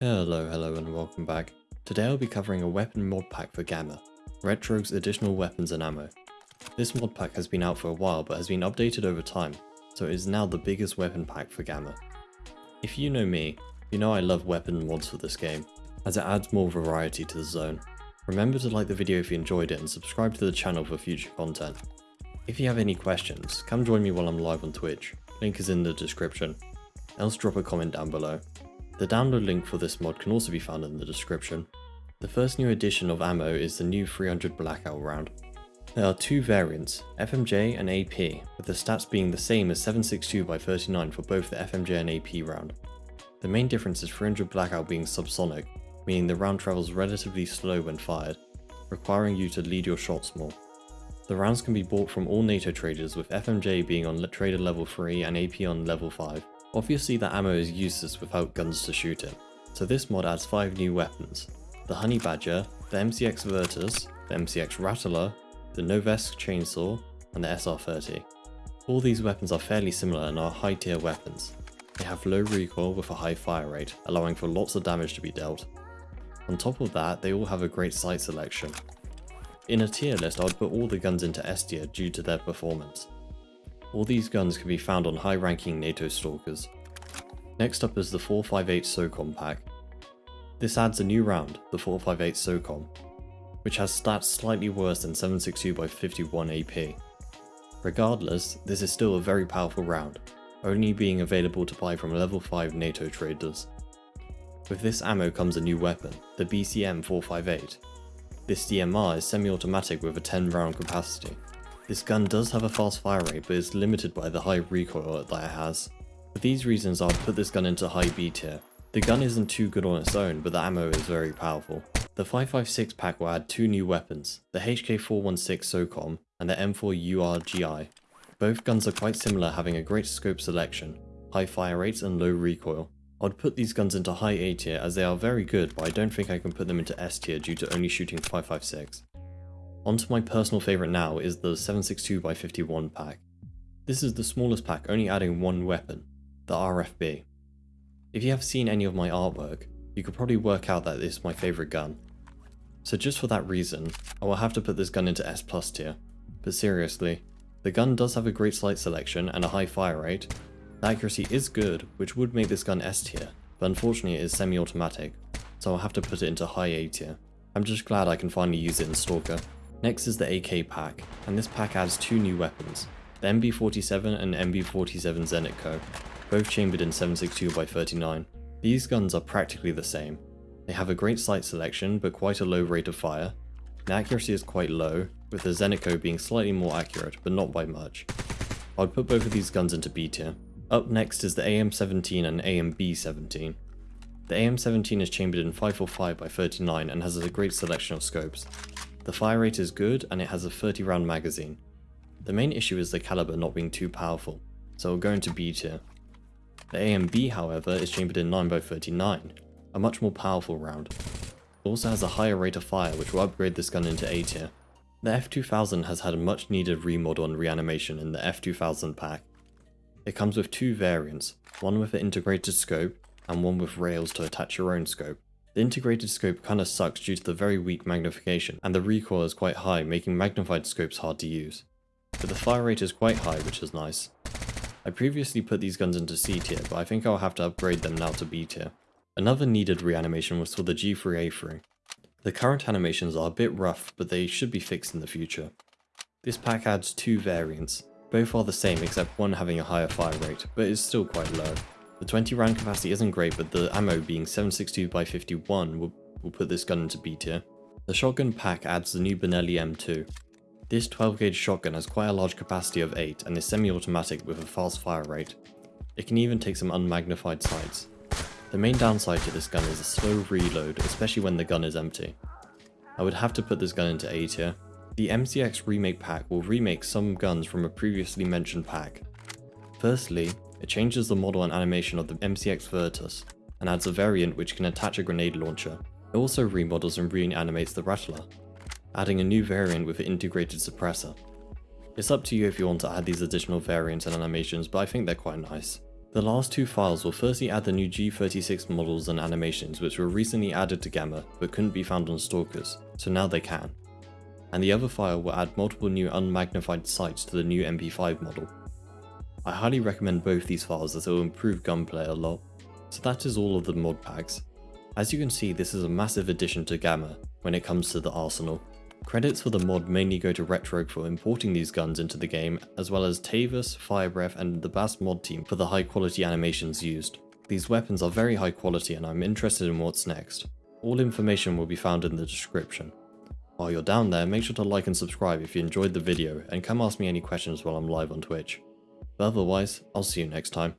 Hello, hello and welcome back. Today I'll be covering a weapon mod pack for Gamma, Ret Rogue's additional weapons and ammo. This mod pack has been out for a while but has been updated over time, so it is now the biggest weapon pack for Gamma. If you know me, you know I love weapon mods for this game, as it adds more variety to the zone. Remember to like the video if you enjoyed it and subscribe to the channel for future content. If you have any questions, come join me while I'm live on Twitch, link is in the description, else drop a comment down below. The download link for this mod can also be found in the description. The first new addition of ammo is the new 300 Blackout round. There are two variants, FMJ and AP, with the stats being the same as 762 by 39 for both the FMJ and AP round. The main difference is 300 Blackout being subsonic, meaning the round travels relatively slow when fired, requiring you to lead your shots more. The rounds can be bought from all NATO traders with FMJ being on trader level 3 and AP on level 5. Obviously the ammo is useless without guns to shoot it, so this mod adds 5 new weapons. The Honey Badger, the MCX Virtus, the MCX Rattler, the Noveske Chainsaw, and the SR30. All these weapons are fairly similar and are high tier weapons. They have low recoil with a high fire rate, allowing for lots of damage to be dealt. On top of that, they all have a great sight selection. In a tier list I would put all the guns into S tier due to their performance. All these guns can be found on high ranking NATO stalkers. Next up is the 458 SOCOM pack. This adds a new round, the 458 SOCOM, which has stats slightly worse than 762 by 51 AP. Regardless, this is still a very powerful round, only being available to buy from level 5 NATO traders. With this ammo comes a new weapon, the BCM 458. This DMR is semi-automatic with a 10 round capacity. This gun does have a fast fire rate but is limited by the high recoil that it has. For these reasons I would put this gun into high B tier. The gun isn't too good on its own but the ammo is very powerful. The 556 pack will add two new weapons, the HK416 SOCOM and the M4 URGI. Both guns are quite similar having a great scope selection, high fire rates and low recoil. I'd put these guns into high A tier as they are very good but I don't think I can put them into S tier due to only shooting 556. Onto my personal favourite now is the 762x51 pack. This is the smallest pack only adding one weapon, the RFB. If you have seen any of my artwork, you could probably work out that this is my favourite gun. So just for that reason, I will have to put this gun into S plus tier. But seriously, the gun does have a great sight selection and a high fire rate. The accuracy is good, which would make this gun S tier, but unfortunately it is semi-automatic, so I'll have to put it into high A tier. I'm just glad I can finally use it in Stalker. Next is the AK pack, and this pack adds two new weapons, the MB47 and MB47 Zenitco, both chambered in 762x39. These guns are practically the same. They have a great sight selection but quite a low rate of fire. The accuracy is quite low, with the Zenitco being slightly more accurate but not by much. I would put both of these guns into B tier. Up next is the AM17 and AMB17. The AM17 is chambered in 545x39 and has a great selection of scopes. The fire rate is good and it has a 30 round magazine. The main issue is the caliber not being too powerful, so we'll go into B tier. The AMB however is chambered in 9x39, a much more powerful round. It also has a higher rate of fire which will upgrade this gun into A tier. The F2000 has had a much needed remodel and reanimation in the F2000 pack. It comes with two variants, one with an integrated scope and one with rails to attach your own scope. The integrated scope kinda sucks due to the very weak magnification, and the recoil is quite high, making magnified scopes hard to use. But the fire rate is quite high, which is nice. I previously put these guns into C tier, but I think I'll have to upgrade them now to B tier. Another needed reanimation was for the G3A3. The current animations are a bit rough, but they should be fixed in the future. This pack adds two variants. Both are the same except one having a higher fire rate, but is still quite low. The 20 round capacity isn't great, but the ammo being 762 by 51 will, will put this gun into B tier. The shotgun pack adds the new Benelli M2. This 12 gauge shotgun has quite a large capacity of 8 and is semi-automatic with a fast fire rate. It can even take some unmagnified sights. The main downside to this gun is a slow reload, especially when the gun is empty. I would have to put this gun into A tier. The MCX remake pack will remake some guns from a previously mentioned pack. Firstly, it changes the model and animation of the MCX Virtus, and adds a variant which can attach a grenade launcher. It also remodels and reanimates the Rattler, adding a new variant with an integrated suppressor. It's up to you if you want to add these additional variants and animations, but I think they're quite nice. The last two files will firstly add the new G36 models and animations which were recently added to Gamma but couldn't be found on Stalkers, so now they can. And the other file will add multiple new unmagnified sights to the new MP5 model. I highly recommend both these files as it will improve gunplay a lot. So that is all of the mod packs. As you can see this is a massive addition to Gamma when it comes to the arsenal. Credits for the mod mainly go to Retrogue for importing these guns into the game, as well as Tavis, Firebreath and the Bass mod team for the high quality animations used. These weapons are very high quality and I'm interested in what's next. All information will be found in the description. While you're down there, make sure to like and subscribe if you enjoyed the video and come ask me any questions while I'm live on Twitch. But otherwise, I'll see you next time.